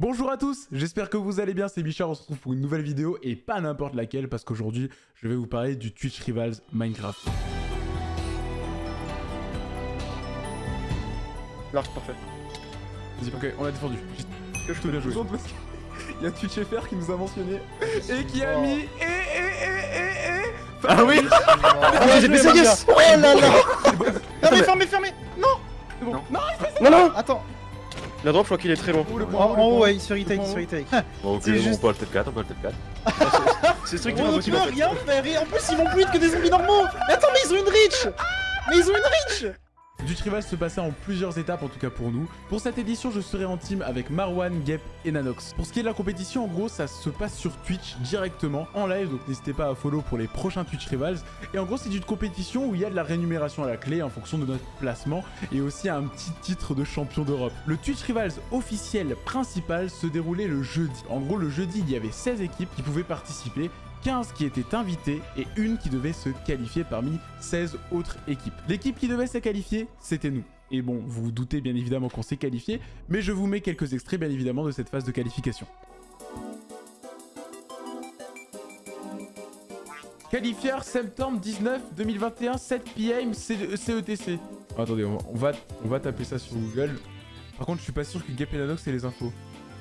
Bonjour à tous, j'espère que vous allez bien, c'est Bichard, on se retrouve pour une nouvelle vidéo et pas n'importe laquelle parce qu'aujourd'hui je vais vous parler du Twitch Rivals Minecraft. Large, parfait. Vas-y, ok, on a défendu. Que je Très bien parce qu'il y a Twitch FR qui nous a mentionné Et qui a Oh. mis et et et et Ah oui Ah, j'ai baissé yes Oh là là Fermez, fermez, fermez bon. Non. Non, Non, non Attends, La drop, je crois qu'il est très loin. Oh, le en, point, le en haut, ouais, il se fait retake, il se retake. Bon, ok, C'est on juste- peut le T4, on peut le T4. C'est Oh, strictement impossible. peux en fait. rien faire, et en plus ils vont plus vite que des zombies normaux Mais attends, mais ils ont une reach Mais ils ont une reach Du Rivals se passait en plusieurs étapes, en tout cas pour nous. Pour cette édition, je serai en team avec Marwan, Gep et Nanox. Pour ce qui est de la compétition, en gros, ça se passe sur Twitch directement, en live, donc n'hésitez pas à follow pour les prochains Twitch Rivals. Et en gros, c'est une compétition où il y a de la rémunération à la clé en fonction de notre placement et aussi un petit titre de champion d'Europe. Le Twitch Rivals officiel principal se déroulait le jeudi. En gros, le jeudi, il y avait 16 équipes qui pouvaient participer 15 qui étaient invitées et une qui devait se qualifier parmi 16 autres équipes. L'équipe qui devait se qualifier, c'était nous. Et bon, vous vous doutez bien évidemment qu'on s'est qualifié, mais je vous mets quelques extraits bien évidemment de cette phase de qualification. Qualifieur septembre 19 2021 7 PM CETC. Attendez, on va, on va on va taper ça sur Google. Par contre, je suis pas sûr que Gap et Nanox aient les infos.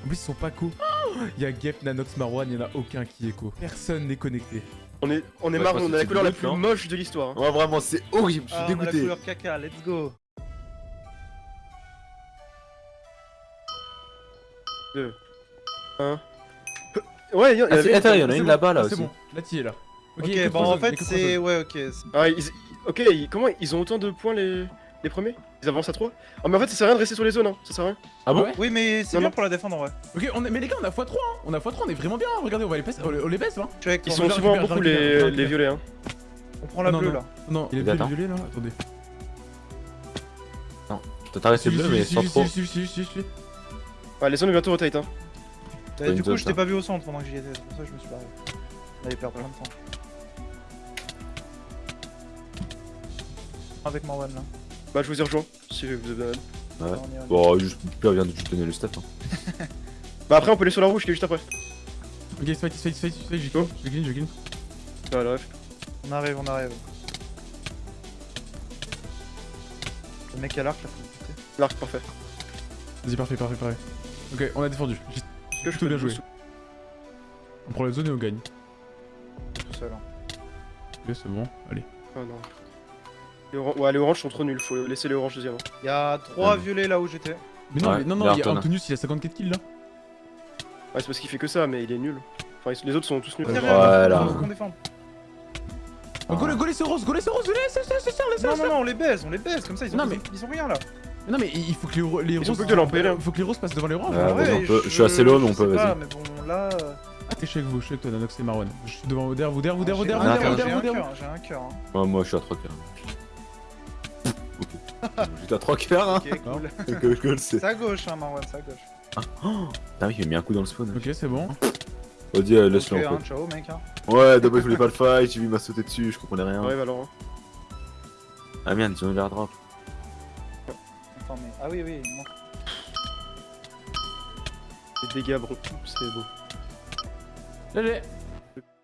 En plus, ils sont pas co. Il y a Gap, Nanox, Marwan, il y en a aucun qui co. Personne n'est connecté. On est, on est Ouais, marre, on a la couleur la plus moche de l'histoire. hein. Ouais, vraiment, c'est horrible, je suis Ah, on a la dégoûté. couleur caca, let's go Ouais, il y, a- il y Ah, avait- c'est- attends, il y en a une bon. là-bas là Ah, aussi. C'est bon, là tu es là. Ok, il y a que bon trois en a fait c'est... Ouais, ok. Ah, ils- Ok, ils- comment ils ont autant de points les, les premiers? Ils avancent à 3 Ah, mais en fait, ça sert à rien de rester sur les zones, hein. ça sert à rien. Ah bon Ouais. Oui, mais c'est Non, bien non. pour la défendre en vrai. Ok, on est... mais les gars, on a x3, hein. On a x3, on est vraiment bien. Regardez, on va les baisser, on les, on les baisse, hein. Je Ils sont je souvent beaucoup je je les, les violets, hein. On prend la Non, bleue non. là. Non, il est bleu, violet là. Attendez. T'as resté Si, bleu, si, mais si, sans si, trop. si, si, si, si. Ouais, les zones bientôt rotate, hein. Une du coup, je t'ai pas vu au centre pendant que j'y étais, c'est pour ça que je me suis barré. On allait perdre plein de temps. Avec Marwan là. Bah, je vous ai rejoint, si vous avez besoin. Ouais. On y est, on y est. Bon, juste, Pierre vient de te donner le stat. Hein. Bah, après, on peut aller sur la rouge qui est juste après. Ok, fight, fight, fight, fight, j'ai clean, j'ai clean, j'ai clean. Ouais, le ref. On arrive, on arrive. Le mec à l'arc là, faut le buter. L'arc, parfait. Vas-y, parfait, parfait, parfait. Ok, on a défendu. J'ai je peux bien joué. On prend la zone et on gagne. tout seul. hein. Ok, c'est bon, allez. Oh non. Les Ouais, les oranges sont trop nuls, faut laisser les oranges deuxième. hein. Il y a 3 Ouais. violets là où j'étais. Mais non, Ouais, mais non, il y non, a il y a il a 54 kills là. Ouais, c'est parce qu'il fait que ça, mais il est nul. Enfin, les autres sont tous nuls. Ouais. Derrière, Voilà. Oh, go, go, laissez rose, go, laissez rose, laissez, laissez, laissez, Non, non, non, on les baise, on les baise, comme ça ils ont, Non, mais- ils ont rien là. Non, mais il faut que les, les roses. plus que l'empêcher, là. Il faut que les roses passent devant les oranges. Ouais, je suis assez low, mais on peut, vas-y. Mais bon, là. euh, Ah, t'es chez vous, je suis avec toi, Nanox et Marwan. Je suis devant Oder, Oder, Oder, j'ai Oder, un Oder, cœur, Oder, J'ai un cœur, j'ai un cœur. hein. Ouais, moi, je suis à 3 cœurs. J'étais à 3 cœurs, hein. Ok, cool. C'est. À gauche, hein, Marwan, c'est à gauche. Ah oui, il m'a mis un coup dans le spawn. Ok, c'est bon. Vas-y, euh, Ok, laisse-le en hein, fait. ciao mec. Hein. Ouais, d'abord, je voulais pas le fight, j'ai vu il m'a sauté dessus, je comprenais rien. Ouais, Valorant. Ah merde, ils ont eu l'air drop. Attends, mais. Ah oui, oui, non. Les dégâts, bro, c'est beau. Là, j'ai-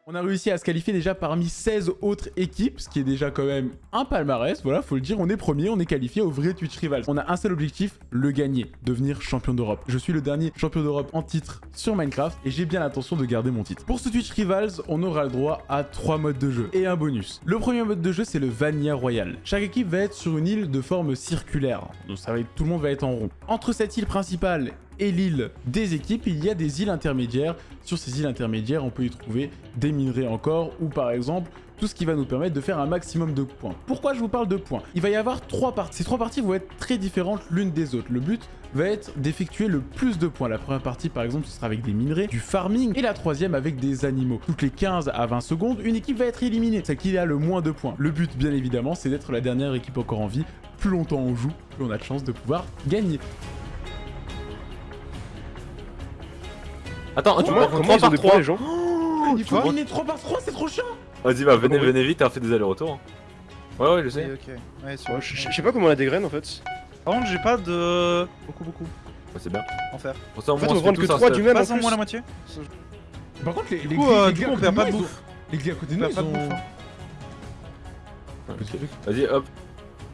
On a réussi à se qualifier déjà parmi 16 autres équipes, ce qui est déjà quand même un palmarès. Voilà, faut le dire, on est premier, on est qualifié au vrai Twitch Rivals. On a un seul objectif, le gagner, devenir champion d'Europe. Je suis le dernier champion d'Europe en titre sur Minecraft et j'ai bien l'intention de garder mon titre. Pour ce Twitch Rivals, on aura le droit à trois modes de jeu et un bonus. Le premier mode de jeu, c'est le Vanilla Royal. Chaque équipe va être sur une île de forme circulaire, donc ça va être, tout le monde va être en rond. Entre cette île principale et l'île des équipes, il y a des îles intermédiaires. Sur ces îles intermédiaires, on peut y trouver des minerais encore ou par exemple tout ce qui va nous permettre de faire un maximum de points. Pourquoi je vous parle de points? Il va y avoir trois parties. Ces trois parties vont être très différentes l'une des autres. Le but va être d'effectuer le plus de points. La première partie par exemple ce sera avec des minerais, du farming et la troisième avec des animaux. Toutes les 15 à 20 secondes, une équipe va être éliminée, celle qui a le moins de points. Le but bien évidemment c'est d'être la dernière équipe encore en vie. Plus longtemps on joue, plus on a de chances de pouvoir gagner. Attends, tu prends comment 3 ils ont par des 3 points, les gens Il faut miner 3 par 3, c'est trop chiant Vas-y, bah venez, venez vite, on fait des allers-retours. hein. Ouais, ouais, je sais. Je je sais pas comment on a des graines en fait. Par contre, j'ai pas de. Beaucoup, beaucoup. Ouais, c'est bien. Enfer. En fait, on va prendre que tous un 3 stuff. du même en Passe en moins la moitié. Par contre, les, Du coup, grilles- euh, les on perd pas de bouffe. Les grilles à côté de On nous, perd pas de ils ont... bouffe. hein. Vas-y, hop.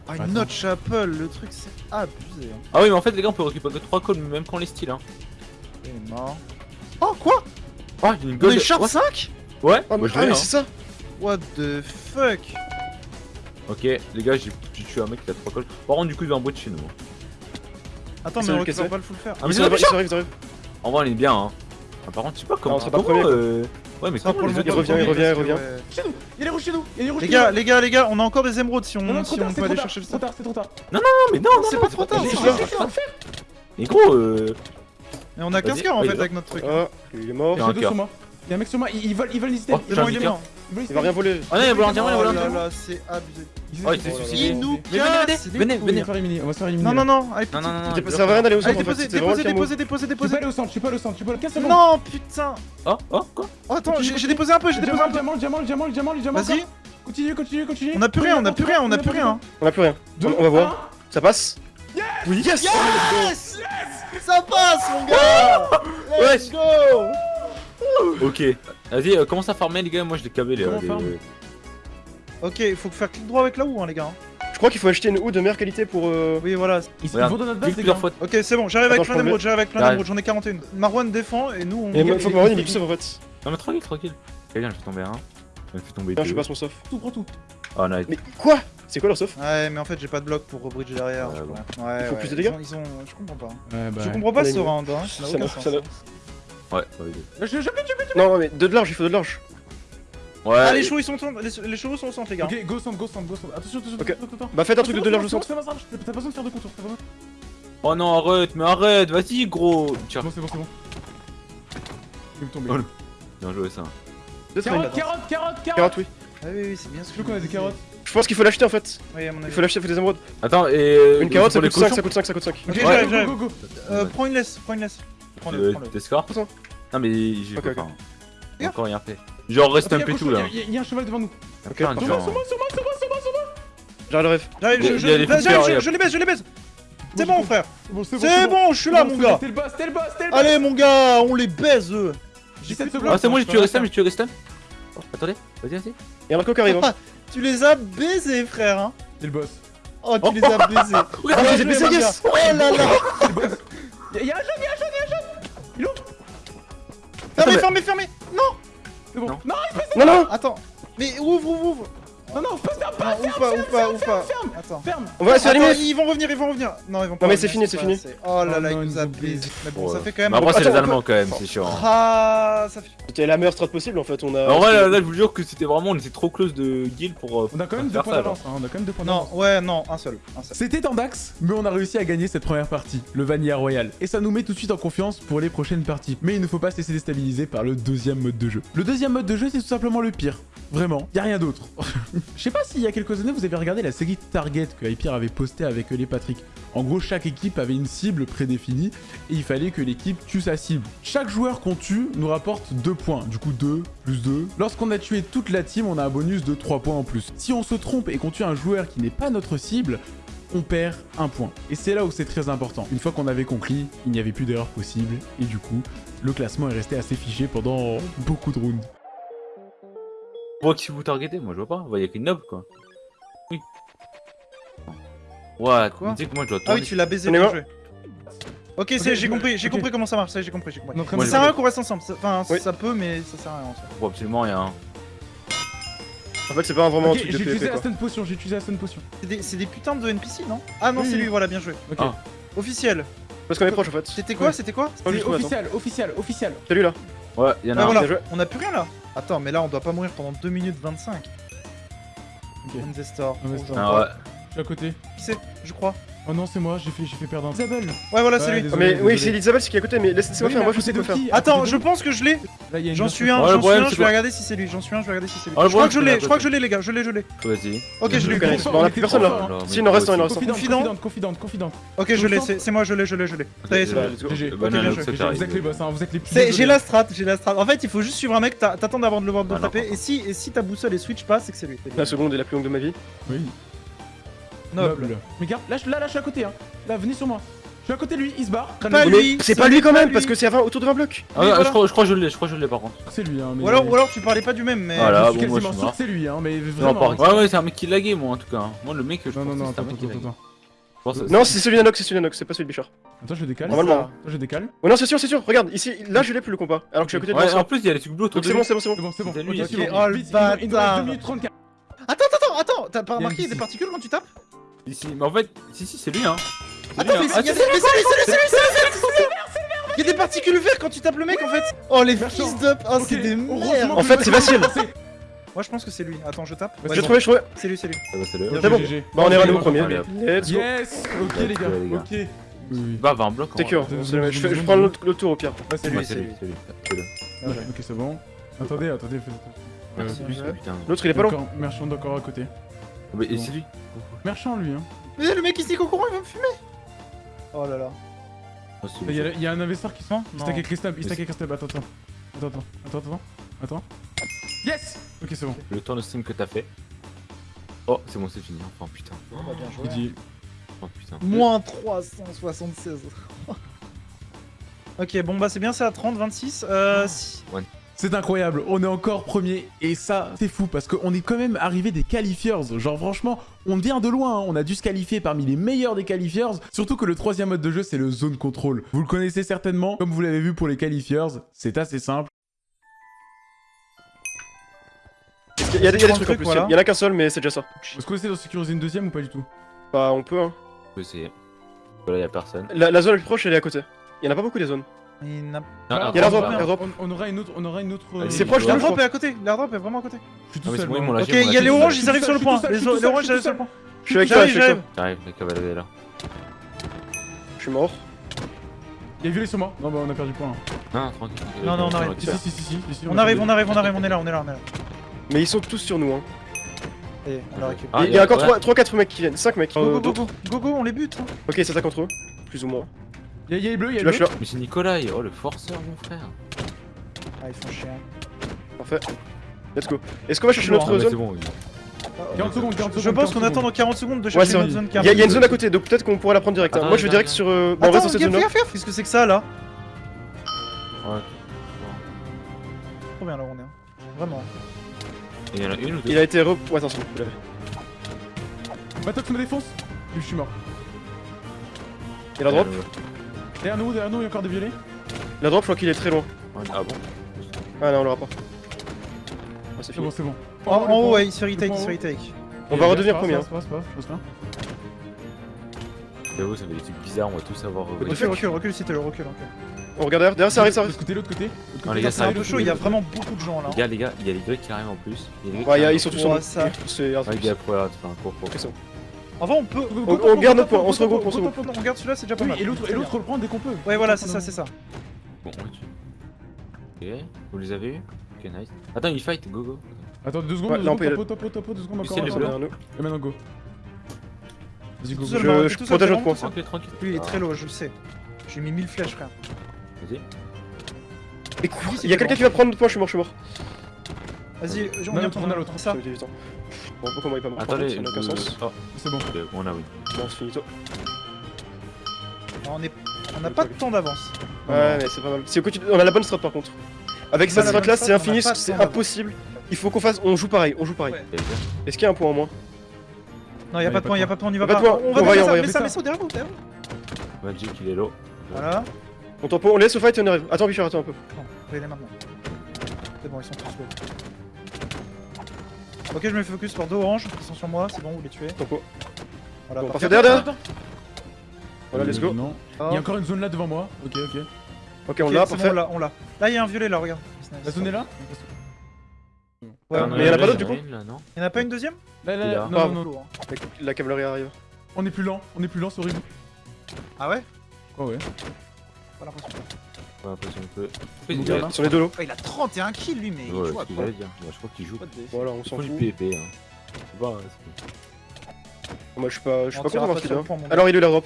Ah, une note chapel, le truc c'est abusé. Hein. Ah oui, mais en fait, les gars, on peut récupérer 3 codes même quand les styles. Hein. Il est mort. Oh quoi? Oh, il y a une On gold. est sharp Ouais, 5 Ouais, Ah, moi mais, je ah, mais hein. c'est ça What the fuck? Ok, les gars, j'ai tué un mec qui a 3 codes. Par contre, du coup, il va en bout de chez nous. Attends, C'est mais on cassé. pas le full fer. Ah, mais c'est arrivés. En vrai, on est bien. Hein. Ah, par contre, je sais pas comment. on sera pas premier, euh, Ouais, mais Ça, comment les autres il revient, il revient, il revient. Chez nous Il y a les rouges chez nous Il y a les gars, nous les gars, les gars, on a encore des émeraudes si on, trop si on c'est peut trop aller chercher le trop stuff. tard, c'est trop tard. Non, mais non, non, C'est non, pas trop c'est pas trop tard. Mais gros, euh. Mais on a 15 Vas-y, cœurs en fait avec notre truc. Ah, il est mort. Il y a un J'ai deux sur moi. Il y a un mec sur moi, ils veulent ils veulent hésiter. Oh, C'est j'ai bon, un il est mort. Il va rien voler. Ah non, il va rien dire, il va Oh dire. là, c'est abusé. Oh, il s'est suicidé. Il nous Mais venez, venez, casse les venez, On va venez. se faire éliminer, on va se faire éliminer. Non, non, non, Non, non, non, Ça sert à rien d'aller au centre déposez, le déposez, camo. déposez, déposez, Je peux pas déposez. aller au centre, je peux pas aller au centre, je peux pas 15 secondes. Non, putain. Oh, oh, quoi Oh, attends, j'ai déposé un peu, j'ai déposé Diamant, un peu. diamant, diamant, diamant, diamant, diamant. Vas-y. Continue, continue, continue. On a plus rien, on a plus rien, on a plus rien. On a plus rien. On va voir. un. Ça passe Oui, yes Yes Ça passe, mon gars Let's go Ok. Vas-y, euh, commence à farmer, les gars. Moi, je l'ai cavé, les Comment les- farm Ok, il faut faire clic droit avec la ou hein, les gars. Je crois qu'il faut acheter une houe de meilleure qualité pour. euh, Oui, voilà. Ils ils Regarde, vont dans notre base, plusieurs fois. Ok, c'est bon, j'arrive avec Attends, plein je prends d'émeraudes, j'arrive avec plein J'arrive. d'émeraudes, j'en ai 41. Marwan défend et nous on. Et il faut que Marwan il est sauf en fait. Non, mais tranquille, tranquille. Ok, bien, je vais tomber un. Je vais tomber Non, je deux. passe mon sauf. Tout, prends tout. Oh, nice. Mais quoi? C'est quoi leur sauf Ouais, mais en fait j'ai pas de bloc pour rebridge derrière. Ouais, je bon. crois. Ouais, Il faut ouais, plus de dégâts? ils ont, ils ont- Je comprends pas. Ouais, bah. Je comprends pas ce round, hein. Ça n'a aucun sens. Ouais, ouais. Je je je Non, mais de large, il faut de large. Ouais. Ah, les chevaux ils sont au centre, les, les chevaux sont au centre, les gars. Ok, go centre, go centre, go centre. Attention, attention, attention, attention. Bah, faites un truc de de large au centre. T'as pas besoin de faire de contour. t'as pas besoin. Oh non, arrête, mais arrête, vas-y, gros. Tiens, C'est bon, c'est bon, c'est bon. Il va me tomber. Oh, bien joué ça. Deux. Carotte, carotte, carotte, Carotte, carotte. oui. Ah oui, oui, c'est bien ce Je que veux qu'on a des carottes. Je pense qu'il faut l'acheter en fait. Oui, à mon Il faut l'acheter, il faut des émeraudes. Attends, et. euh, Une carotte, ça coûte 5, cochons ça coûte 5, ça coûte 5. Ok, Ouais, j'arrive, go, j'arrive. go, go. Euh, prends une laisse, prends une laisse. Prends-le, Euh, prends-le. T'escortes Attends. Non, mais j'ai pas encore rien fait. Genre, reste un peu tout là. a- y a- un cheval devant nous. Ok. Sur moi, sur moi, sur moi, sur moi, sur moi. J'arrive le rêve. J'arrive, Il je, il j'arrive, les baisse, je les baisse. C'est bon, frère. C'est bon, je suis là, mon gars. C'était le boss, c'était le boss, c'était le boss. Allez, mon gars, on les baise, eux. 17 secondes. Ah, c'est moi, j'ai Je tué Restam, j'ai tué Restam. Oh, attendez, vas-y, vas-y. Il y a un Marco qui arrive. hein. Tu les as baisés, frère. Hein. C'est le boss. Oh, tu les as baisés. Ah, Bien j'ai joué, baisé, yes. Oh là là. C'est le boss. Y'a y a un jeune, y'a un jeune, y'a un jeune. Il est où Fermez, fermez, fermez. Non, C'est bon. Non. Non, non attends. Mais ouvre, ouvre, ouvre. Non, non, pas, Non, pas, pas, ouvre pas, ouvre pas. ferme. Attends. Ferme. On va se faire ils vont revenir, ils vont revenir. Non, ils vont pas. Non, mais c'est fini, c'est fini. Oh là là, non, il ils nous a baisé. Mais bon, ça fait quand même. Après, c'est les Allemands quand même, c'est chiant. Ah, ça fait. C'était la meilleure strat possible en fait. On a. En vrai, là, je vous jure que c'était vraiment, on était trop close de guild pour. euh, On a quand même deux points ça, d'avance. hein, On a quand même deux points Non, d'avance. ouais, non, un seul. Un seul. C'était en Dax, mais on a réussi à gagner cette première partie, le Vanilla Royal. Et ça nous met tout de suite en confiance pour les prochaines parties. Mais il ne faut pas se laisser déstabiliser par le deuxième mode de jeu. Le deuxième mode de jeu, c'est tout simplement le pire. Vraiment, y a rien d'autre. Je sais pas s'il y a quelques années, vous avez regardé la série Target que Hyper avait posté avec les Patrick. En gros, chaque équipe avait une cible prédéfinie et il fallait que l'équipe tue sa cible. Chaque joueur qu'on tue nous rapporte 2 points, du coup 2 plus 2. Lorsqu'on a tué toute la team, on a un bonus de 3 points en plus. Si on se trompe et qu'on tue un joueur qui n'est pas notre cible, on perd un point. Et c'est là où c'est très important. Une fois qu'on avait conclu, il n'y avait plus d'erreur possible, et du coup, le classement est resté assez figé pendant beaucoup de rounds. On voit qui vous targetez, moi je vois pas. On voit, y a qu'une noble quoi. Oui. Ouais, Quoi tu sais que moi je dois Ah oui, tu l'as baisé, bon joué. Ok, c'est, j'ai compris, j'ai compris comment ça marche, ça j'ai compris, j'ai compris. Donc, Ça sert à rien qu'on reste ensemble, ça- enfin Oui. ça peut mais ça sert à rien en soi. Faut absolument rien. hein. En fait, c'est pas vraiment un truc j'ai de utilisé PvP quoi. stun potion, j'ai utilisé la stun potion. C'est des, putains de NPC non? Ah non Oui, c'est lui, voilà, bien joué. Ok. Ah. Officiel. Parce qu'on est proche en fait. C'était quoi, Ouais. c'était quoi? Oh, officiel, officiel, officiel. C'est lui là. Ouais, y'en a Ah un. voilà, bien joué. on a plus rien là. Attends, mais là on doit pas mourir pendant 2 minutes 25. Ok. Investor. Investor. Ah ouais. Je suis à côté. Qui c'est? Je crois. Oh non, c'est moi, j'ai fait, j'ai fait perdre un. Isabelle Ouais voilà, c'est Ouais, lui. désolé. mais oui, c'est Elisabeth qui est à côté, mais laissez-moi Oui, faire, moi je sais quoi faire. Attends, je pense que je l'ai. J'en suis un, j'en suis un, c'est je vais regarder si c'est lui. J'en suis un, je vais regarder si c'est lui. Ah, je crois que je c'est l'ai, la je crois que je l'ai les gars, je l'ai, je l'ai. Vas-y. Ok, je l'ai. Eu. on a plus personne là. Si, il en reste un, il en reste un. Confidente, Confident. confidente, confidente. Ok, je l'ai, c'est c'est moi, je l'ai, je l'ai, je l'ai. Ça y est, c'est bon. t'arrive. Vous êtes les boss, hein, vous êtes les plus C'est- J'ai la strat, j'ai la strat. En fait, il faut juste suivre un mec, t'a- t'attends avant de le voir de Ah, taper, si, et si ta boussole et switch pas, c'est que c'est lui. La seconde est la plus longue de ma vie. Oui. Noble. Mais regarde, là, je- là, là, je suis à côté. Hein. Là, venez sur moi. suis à côté de lui, il se barre. Pas lui, c'est ce pas lui quand même, lui. parce que c'est à 20 autour de 20 blocs. Ah, ouais, voilà. je, crois, je crois que je l'ai, je crois que je l'ai par contre. C'est lui, hein. Mais... Ou alors, ou alors tu parlais pas du même, mais. Voilà. je suis bon, moi, quasiment je sûr mort. que c'est lui, hein. Mais Non, vraiment. Ouais, ouais, c'est un mec qui laguait, moi en tout cas. Moi, le mec, je Non, non, pense non, que c'est attends, un mec qui laguait. Je Non, c'est celui d'Anox, c'est celui d'Anox, c'est pas celui de Bichard. Attends, je le décale. Normalement. Attends, je décale. Oh non, c'est sûr, c'est sûr, regarde, ici, là je l'ai plus le compas, alors que je suis à côté de Ouais, en plus, il y a les trucs bleus autour Donc de c'est bon, c'est bon, c'est bon. C'est bon, c'est Ok. Oh, le Vite, il nous- il nous reste bâtard. 2 minutes 34. Attends, attends, attends, t'as pas remarqué des particules quand tu tapes Ici, mais en fait, si, si, c'est lui, hein. Lui, Attends, mais Ah, mais c'est lui, c'est lui, c'est lui, c'est lui, c'est lui Il y a des particules vertes quand tu tapes le mec en fait Oh les fils. Oh Ok, c'est des merdes En fait, c'est facile. Moi je pense que c'est lui, attends je tape J'ai trouvé, j'ai trouvé. C'est lui, c'est lui Ah bah, c'est le. Bon. Bah on est rendu au premier. allez. Let's go. Yes Ok les gars, ok. Bah, 20 blocs. en T'es cure, je je je prends l'autre tour au pire. Ouais c'est lui, c'est c'est lui. Ok, c'est bon. Attendez, attendez. L'autre il est pas loin. Encore- Merchant d'accord à côté. Mais Bon. c'est lui. Merchant lui, hein. Mais le mec il se dit qu'au courant il va me fumer Oh là là Ah, c'est Il y, a, lui. il y a un investisseur qui se Non, Il stack avec les stabs, il stack avec les stabs. Attends, attends. Attends, attends, attends, attends. Attends. Yes Ok, c'est bon. Le tour de stream que t'as fait. Oh, c'est bon, c'est fini. Enfin, putain. Bah, bien joué, Il dit. Oh, putain. Moins 376 Ok bon bah c'est bien c'est à 30, 26 Euh si... C'est incroyable, on est encore premier et ça c'est fou parce qu'on est quand même arrivé des qualifiers. Genre franchement, on vient de loin, hein. on a dû se qualifier parmi les meilleurs des qualifiers. Surtout que le troisième mode de jeu c'est le zone control. Vous le connaissez certainement, comme vous l'avez vu pour les qualifiers, c'est assez simple. Il y a des y a trucs en plus, voilà. il y en a qu'un seul mais c'est déjà ça. Est-ce qu'on essaie d'en sécuriser une deuxième ou pas du tout? Bah on peut hein. On peut essayer. Voilà, y'a personne. La la zone la plus proche elle est à côté. Il y en a pas beaucoup des zones. Il n'a- Ah, Il y a l'airdrop, ah, l'airdrop. on, on aura une autre, on aura une autre. euh, C'est proche, L'airdrop est à côté, l'airdrop est vraiment à côté Je suis Ah, tout mais seul. Ok, il y a les oranges, ils arrivent sur le point Les oranges ils arrivent sur le point Je suis avec toi, je suis avec toi. J'arrive, là. Je suis mort. Il y a violé sur moi. Non, bah on a perdu point. Non, tranquille. Non, non, on arrive. Si, si, si, si, si, si, On arrive, on arrive, on arrive, on est là, on est là, on est là Mais ils sont tous sur nous hein. Et on la récupère Ah, Il y a encore ouais. 3-4 mecs qui viennent, 5 mecs. Go go go Go go on les bute hein. Ok, c'est ça contre eux. Plus ou moins. Il y a- il y a les bleus, il y a Je les bleus. Mais c'est Nicolas, oh le forceur, mon frère. Ah ils font chier hein. parfait. Let's go. Est-ce qu'on va chercher Bon, notre Ah, bah, zone bon. oui. 40 secondes, 40 secondes. Je pense 40 qu'on attend dans 40 secondes de chercher notre zone Il y, a- il y a une zone à côté, donc peut-être qu'on pourra la prendre direct. hein. Attends, Moi je vais direct sur. euh, Bah, on reste dans cette zone là. qu'est-ce que c'est que ça là Ouais. Trop bien là où on est hein. Vraiment il y en a une ou deux Il a été re. Ouais, attention, vous l'avez. Matox me défonce. Je suis mort. Et la drop Euh, Derrière nous, derrière nous, il y a encore des violets. La drop, je crois qu'il est très loin. Ah bon Ah non, on l'aura pas. Ah, c'est C'est bon, c'est bon. En, en le haut ouais il se fait Le retake, il se retake On Et va redevenir c'est pas premier, grave, C'est pas grave, c'est pas grave, J'avoue, ça fait des trucs bizarres, on va tous avoir. euh, Recule, recule, te plaît, recule, recule On regarde derrière, derrière ça arrive, ça L'autre arrive. côté, l'autre côté. l'autre Non, côté, les gars, ça ça C'est un peu chaud, il y a vraiment beaucoup de gens là Les gars, les gars, il y a les Grecs qui arrivent en plus. Ouais, ils sont en tous plus. sur Ouais, nous. ça. C'est Ouais, les gars, aller, enfin, cours, Enfin on peut On- on garde notre point, on se regroupe, on se regroupe. On garde celui-là c'est déjà pas Oui, mal et l'autre, et l'autre, on le prend dès qu'on peut. Ouais voilà c'est ça, c'est ça Bon, Ok, vous les avez eu Ok, nice. Attends, il fight, go go. Attends, deux secondes, topo, topo, topo, deux secondes encore. nous. Et maintenant, go. Vas-y, go, Je- seul, protège notre point. Tranquille, tranquille. Lui il est très low je le sais J'ai mis 1000 flèches frère Vas-y. Et quoi Oui, c'est Il y a quelqu'un qui va prendre notre point, je suis mort, je suis mort. Vas-y on vient l'autre, prendre on a l'autre. Ça Bon, pourquoi moi il est pas mort Attendez, Ça n'a aucun sens. oh, C'est bon. on a oui. Bon, c'est finito. On est... On n'a pas de temps d'avance Ouais, mais c'est pas mal. C'est au côté- On a la bonne strat par contre. Avec cette strat là, c'est infini, c'est impossible. Il faut qu'on fasse. On joue pareil, on joue pareil. Est-ce qu'il y a un point en moins? Non y'a pas de point, y'a pas de point, on y va Pas pas de point, On va on va y- on va ça, faire ça, derrière vous, derrière vous. Magic, il est low. Voilà On tempo, on laisse au fight et on arrive. Attends, Bichard, attends un peu. Non, je vais les maintenant. C'est bon, ils sont tous low. Ok, je me focus sur deux oranges, ils sont sur moi, c'est bon, vous les tuez. Tempo. Voilà, Bon, parfait. derrière, derrière. Voilà, let's go. Non. Oh. Il y a encore une zone là devant moi. Ok, ok. Ok, on l'a, parfait. on l'a. Là, il y a un violet là, regarde. La zone est là Ouais, Ah, mais y en a pas d'autres, il du coup une, là, non Il y en a pas une deuxième Là, là. Non, Ah, non, non. Lourd. La cavalerie arrive. On est plus lent. On est plus lent, c'est horrible. Ah ouais Oh ouais. Pas l'impression. Pas l'impression que. Donc, Il là, a- là. Sur les deux lots. Il a 31 kills lui, mais Ouais, il joue à quoi j'allais dire. Bah, Je crois qu'il joue. Voilà, on s'en faut du fout. PvP, hein. C'est pas. Moi, je suis pas, je suis On pas content gars. Alors, il est la drop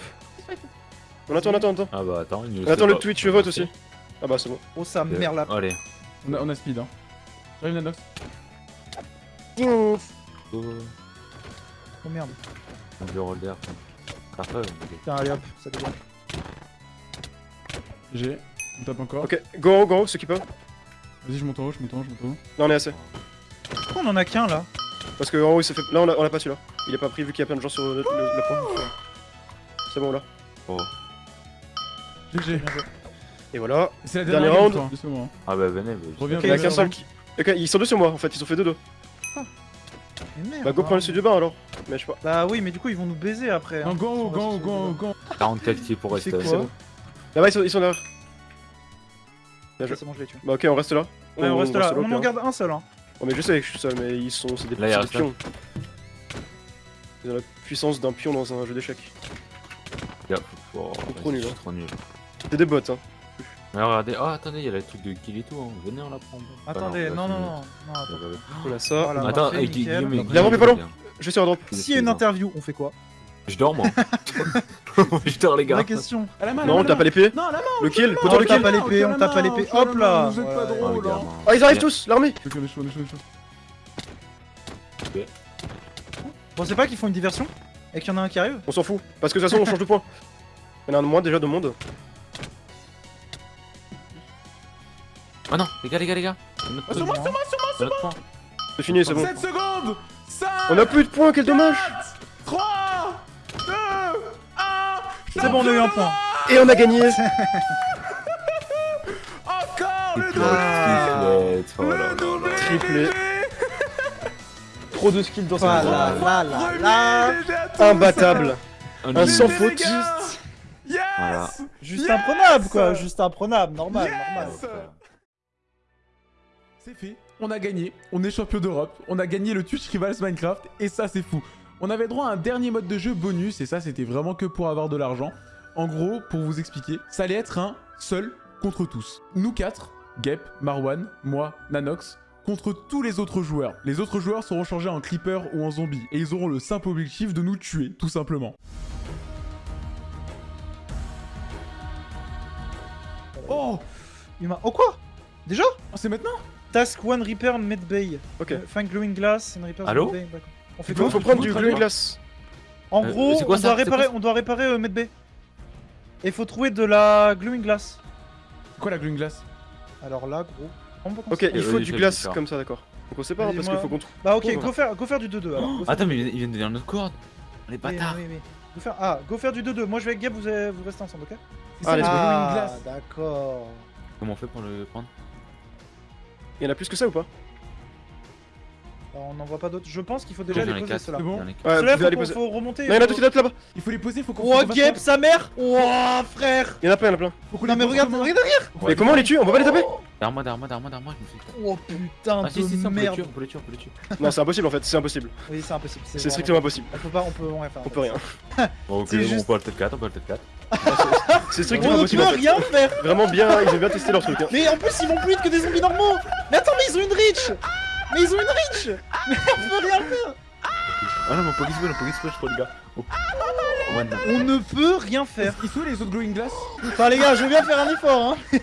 On attend, on attend, on attend. Ah bah attends, il nous On attend le Twitch vote aussi. Ah bah, c'est bon. Oh sa Ok. mère là. Allez. On a, on a speed, hein. J'arrive, Nanox. Oh, Oh merde. on roller. Après, on Tiens, allez hop, ça dégage. J'ai. On tape encore. Ok, go en haut, go en haut, ceux qui peuvent. Vas-y, je monte en haut, je monte en haut, je monte en haut. Là, on est assez. Pourquoi on en a qu'un là Parce que en haut, il se fait. Là, on l'a pas celui-là. Il est pas pris vu qu'il y a plein de gens sur le, le-. C'est bon là. Oh. GG. Et voilà. C'est la dernière round. hein. Ah bah venez, bah, Reviens, Il y en a qu'un seul qui. Ok, ils sont deux sur moi en fait, ils ont fait deux deux. Mais merde. Bah, go hein. prendre le sud du bain alors. Mais je sais pas. Bah oui, mais du coup ils vont nous baiser après. Non, hein. go en haut, On va go en haut, se- go en haut, go en haut. 44 kills pour rester. C'est quoi bon. Là-bas, ils sont, ils sont derrière. Bien Ok, joué. C'est bon, je l'ai tué. Bah, ok, on reste là. Ouais, on reste là. On en garde un seul. Hein. Oh, mais je sais que je suis seul, mais ils sont. C'est des, Là, il pions. Ils ont la puissance d'un pion dans un jeu d'échecs. Yeah, oh, trop nul, je hein. suis trop nul. C'est des bots, hein. Mais regardez, oh attendez, il y a le truc de kill et tout, hein. venez on la prend. Attendez, Ah non, non, non. non. On a ça. Voilà. Attends, nickel. Guillaume L'avant, mais pas long. Je vais sur un drop. S'il y a une interview, on fait quoi? Je dors moi. je dors les gars. Vraie question. À la main, la Non, on tape la à l'épée. Non, à la main. Le kill, on tape à l'épée, on tape à l'épée. Hop là Vous êtes pas. Oh, drôle. Ah, ils arrivent tous, l'armée c'est pas qu'ils font une diversion Et qu'il y en a un qui arrive On s'en fout. Parce que de toute façon, on change de point. Il y en a un de moins déjà de monde. Oh non, les gars, les gars, les gars. Ah, sur moi, sur moi, sur moi, autre point. C'est fini, c'est bon. 7 secondes 5 On a plus de points, quel dommage C'est bon, on a eu un point. Et on a gagné Encore le Triplette, doublé triplette, là là Le doublé là. Triplé. Trop de skills dans cette là. Imbattable Un sans faute. Yes. Juste Yes imprenable quoi, juste imprenable, normal, normal. C'est fait, on a gagné, on est champion d'Europe, on a gagné le Twitch Rivals Minecraft et ça c'est fou. On avait droit à un dernier mode de jeu bonus et ça c'était vraiment que pour avoir de l'argent. En gros, pour vous expliquer, ça allait être un seul contre tous. Nous quatre, Gep, Marwan, moi, Nanox, contre tous les autres joueurs. Les autres joueurs seront changés en creeper ou en zombie et ils auront le simple objectif de nous tuer, tout simplement. Oh, Humain. Oh quoi? Déjà? Oh, c'est maintenant? Task 1 Repair Medbay. Ok. Euh, Find glowing glass and repair Allô? Medbay. On fait Faut, quoi faut prendre du glue glace. En Euh, gros, c'est quoi on, doit réparer, quoi on doit réparer euh, Medbay. Et faut trouver de la glowing glass. Quoi la glue glace Alors là, gros. on peut Ok, il Euh, faut oui, du glace comme ça, d'accord. Donc on sait pas hein, parce qu'il faut qu'on trouve. Bah ok, Oh, go faire, go faire du 2-2 alors. Attends, mais ils viennent de dire notre corde. Les bâtards. Go faire... Ah, go faire du 2-2. Moi je vais avec Gab, vous, avez- vous restez ensemble, ok Ah, glace. d'accord. Comment on fait pour le prendre? Il y en a plus que ça ou pas? Alors, on n'en voit pas d'autres. Je pense qu'il faut déjà les poser ceux-là. C'est bon. Ouais, Ceux-là, faut, poser. faut remonter. Non, il y en a faut- d'autres là-bas Il faut les poser, faut qu'on Oh, faut qu'on Geb, fasse- sa mère Oh, frère Il y en a plein, il y en a plein. faut Non mais regarde, comment regarde derrière Mais comment on les tue On va pas les taper Derrière moi, derrière moi, derrière moi, derrière moi, je me fais. Oh putain Ah si, on peut les merde tuer, on peut les tuer, on peut les tuer. Non, c'est impossible en fait, c'est impossible. Oui, c'est impossible. C'est vraiment- strictement impossible. On peut pas, on peut rien faire. On peut rien. Bon, ok, on juste- peut le tête 4, on peut le tête 4. C'est On strictement impossible peut en fait. rien faire Vraiment bien, ils ont bien testé leur truc. Hein. Mais en plus, ils vont plus vite que des zombies normaux Mais attends, mais ils ont une reach Mais ils ont une reach Mais on peut rien faire Ah non, mon Poggy Spell, mon Poggy Spell, je crois, les gars. Oh. Ouais. On ne peut rien faire Ils sont où les autres glowing glass Enfin les gars, je veux bien faire un effort, hein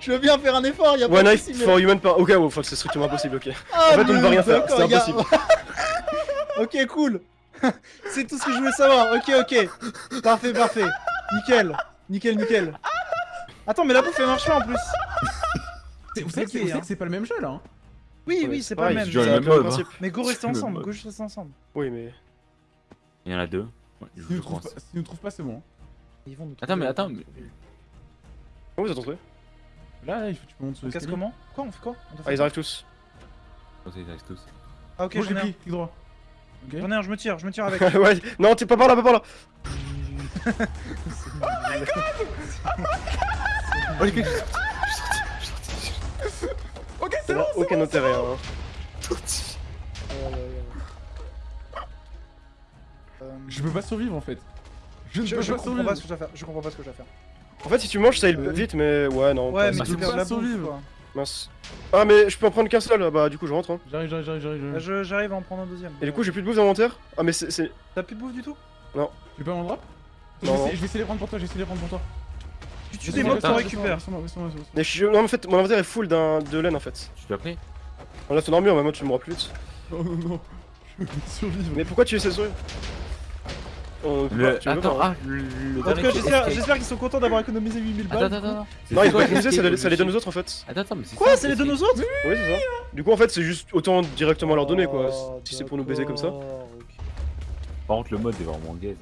Je veux bien faire un effort, y'a pas One mais- for human par. Ok, enfin, c'est strictement impossible, ok. Ah, En fait, on ne mais va rien faire, c'est a- impossible. ok, cool. C'est tout ce que je voulais savoir. Ok, ok. Parfait, parfait. Nickel. Nickel, nickel. Attends, mais la bouffe elle marche pas en plus. Vous savez que c'est- pas le même jeu là hein Oui, Ouais, oui, c'est pas le même. mob, principe. Mais go rester ensemble. Go juste rester ensemble. Oui, mais. Il y en a deux. Je nous trouvent pas, c'est bon. hein. Ils vont nous Attends, mais attends, mais. Comment vous attendez Là, il faut que tu montes sur casse comment Quoi On fait quoi Ah, ils arrivent tous. Oh, ils arrivent tous. Ah, ok, j'ai pris, clic droit. Ok. J'en ai un, je me tire, je me tire avec. ouais, non, t'es pas par là, pas par là. Oh, Ok, c'est Ça bon n'a aucun intérêt, hein. Je peux pas survivre en fait. Je ne Je, peux je pas comprends survivre. pas ce que je dois faire. Je comprends pas ce que je dois faire. En fait, si tu manges, ça il Euh, vite, mais ouais, non. Ouais, pas mais tu peux pas survivre. Mince. Ah, mais je peux en prendre qu'un seul, bah du coup, je rentre. Hein. J'arrive, j'arrive, j'arrive, j'arrive. À en prendre un deuxième. Et du coup, j'ai plus de bouffe dans l'inventaire. Ah, mais c'est. T'as plus de bouffe du tout? Tu veux pas mon drop? Je vais, Non, non. essayer, je vais essayer de les prendre pour toi, je vais essayer de les prendre pour toi. Tu tues des mobs, laisse-moi. Mais je- non, en fait, mon inventaire est full d'un de laine en fait. Tu l'as pris On a ton armure, mais moi tu me mourras plus vite. Non, non, non. Je veux survivre. Mais pourquoi tu essaies de sourire On... Le... tu veux Attends, pas, ah, le, le En tout cas, j'espère qu'ils sont contents d'avoir économisé 8000 balles. Attends, attends, attends. C'est Non, ils ont pas utilisé, ça, les donne aux autres en fait. Attends, attends, mais c'est Quoi ça, C'est les donne aux autres Oui, c'est ça. Du coup, en fait, c'est juste autant directement leur donner quoi. Oh, Si c'est pour nous baiser comme ça. Par contre, le mode est vraiment gaze.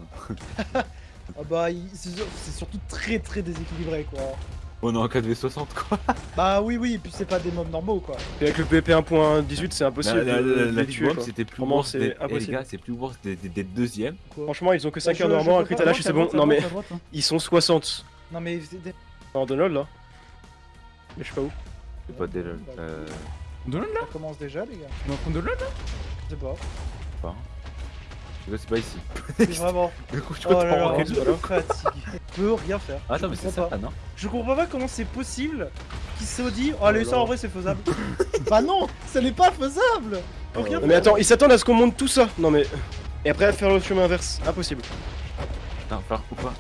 hein. Ah bah, c'est sur- c'est surtout très très déséquilibré quoi. On est en 4v60 quoi. Bah oui, oui, et puis c'est pas des mobs normaux quoi. Et avec le PvP 1.18, c'est impossible La, la, tuer c'était plus Vraiment, worse c'est des... eh, les impossible. gars, c'est plus worse des, des, des deuxièmes. Quoi. Franchement, ils ont que 5 Je- heures normalement, un crit à lâche, c'est bon. droite, Non mais, hein. ils sont 60 Non mais. c'est des- en Donald là. Mais je sais pas où. C'est pas lol. Bah, Euh. Donald là Ça commence déjà les gars. On est en train de Donald là Je sais pas. C'est pas ici. Vraiment. Coup, je oh là là, je peux rien faire. Ah, attends, mais c'est ça, ah, non Je comprends pas comment c'est possible qu'ils se dit Oh, oh allez, oh ça en vrai, c'est faisable. bah non, ça n'est pas faisable euh, Mais attends, ils s'attendent à ce qu'on monte tout ça. Non, mais. Et après, à faire le chemin inverse. Impossible. Putain, faire ou pas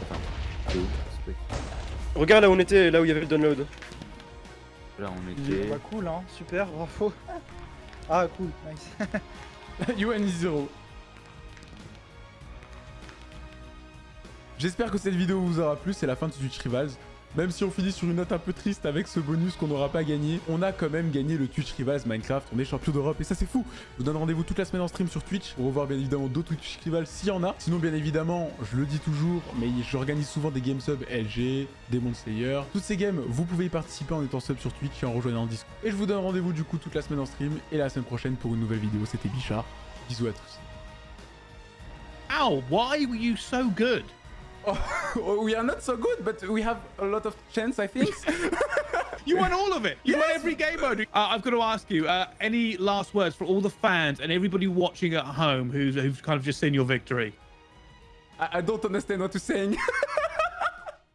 Regarde là où on était, là où il y avait le download. Là, on était. Bah, cool, hein, super, bravo. Ah, cool, nice. UN 0. J'espère que cette vidéo vous aura plu, c'est la fin de Twitch Rivals. Même si on finit sur une note un peu triste avec ce bonus qu'on n'aura pas gagné, on a quand même gagné le Twitch Rivals Minecraft, on est champion d'Europe et ça c'est fou Je vous donne rendez-vous toute la semaine en stream sur Twitch pour revoir bien évidemment d'autres Twitch Rivals s'il y en a. Sinon bien évidemment, je le dis toujours, mais j'organise souvent des game subs LG, Demon Slayer. Toutes ces games, vous pouvez y participer en étant sub sur Twitch et en rejoignant le Discord. Et je vous donne rendez-vous du coup toute la semaine en stream et la semaine prochaine pour une nouvelle vidéo, c'était Bichard. Bisous à tous. Ow, why were you so good? Oh, we are not so good, but we have a lot of chance, I think. You won all of it. You won every game mode. Uh, I've got to ask you, uh, any last words for all the fans and everybody watching at home who's, who's kind of just seen your victory? I, I don't understand what you're saying.